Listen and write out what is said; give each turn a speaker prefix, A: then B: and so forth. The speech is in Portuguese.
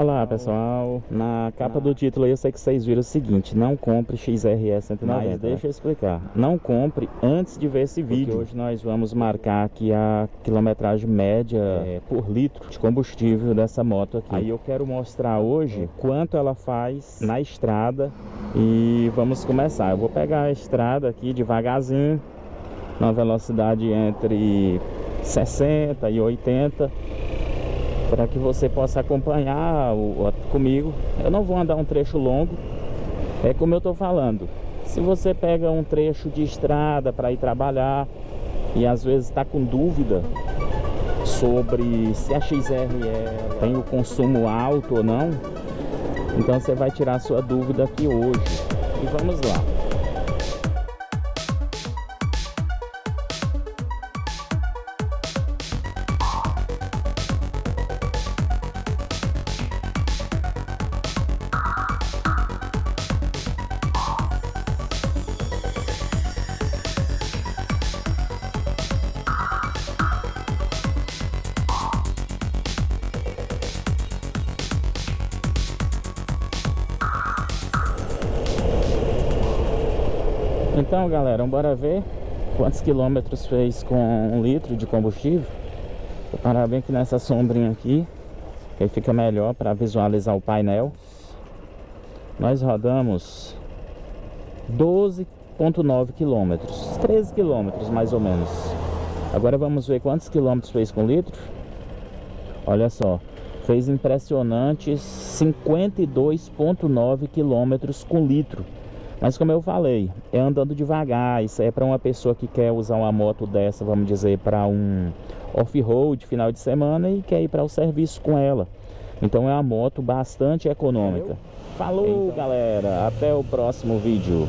A: Olá pessoal, na capa do título eu sei que vocês viram o seguinte, não compre XRE 190, mas deixa eu explicar, não compre antes de ver esse vídeo, hoje nós vamos marcar aqui a quilometragem média é, por litro de combustível dessa moto aqui. Aí eu quero mostrar hoje quanto ela faz na estrada. E vamos começar. Eu vou pegar a estrada aqui devagarzinho, na velocidade entre 60 e 80 para que você possa acompanhar o, comigo. Eu não vou andar um trecho longo, é como eu estou falando. Se você pega um trecho de estrada para ir trabalhar e às vezes está com dúvida sobre se a XRE tem o consumo alto ou não, então você vai tirar sua dúvida aqui hoje. E vamos lá. Então galera, bora ver quantos quilômetros fez com um litro de combustível. Vou parar bem aqui nessa sombrinha aqui Que aí fica melhor para visualizar o painel. Nós rodamos 12.9 quilômetros 13 quilômetros mais ou menos. Agora vamos ver quantos quilômetros fez com litro. Olha só Fez impressionantes 52.9 quilômetros com litro mas como eu falei, é andando devagar, isso é para uma pessoa que quer usar uma moto dessa, vamos dizer, para um off-road final de semana e quer ir para o serviço com ela. Então é uma moto bastante econômica. Falou, então. galera, até o próximo vídeo.